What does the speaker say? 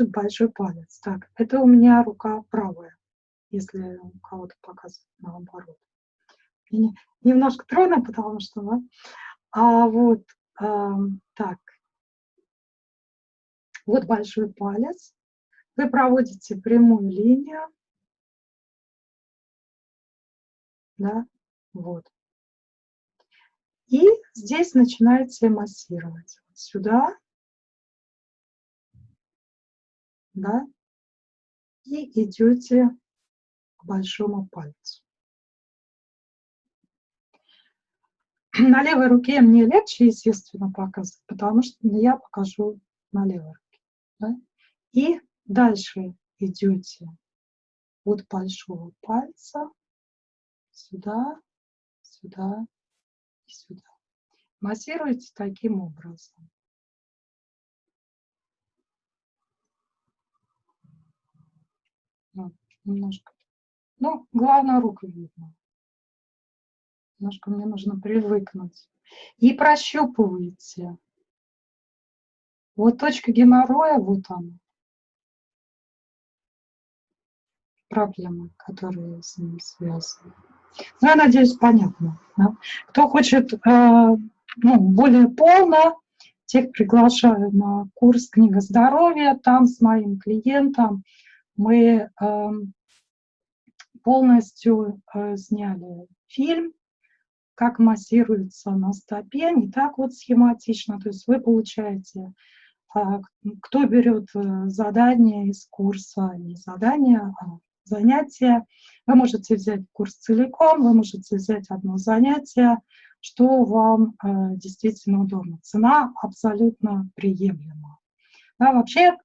большой палец. Так, это у меня рука правая, если у кого-то показывает наоборот. И немножко трудно, потому что, да? А вот, э, так, вот большой палец. Вы проводите прямую линию. Да, вот. И здесь начинаете массировать. Вот сюда. Да. И идете к большому пальцу. На левой руке мне легче, естественно, показывать, потому что я покажу на левой руке. Да? И дальше идете от большого пальца сюда, сюда и сюда. Массируйте таким образом. Вот, немножко. Ну, главное, руку видно. Немножко мне нужно привыкнуть. И прощупывайте. Вот точка геморроя, вот она. Проблемы, которые с ним связаны. Ну, я надеюсь, понятно. Да? Кто хочет э, ну, более полно, тех приглашаю на курс «Книга здоровья». Там с моим клиентом мы э, полностью э, сняли фильм, как массируется на стопе, не так вот схематично. То есть вы получаете, э, кто берет э, задание из курса, не задание, а занятия. Вы можете взять курс целиком, вы можете взять одно занятие, что вам действительно удобно. Цена абсолютно приемлема. Да, вообще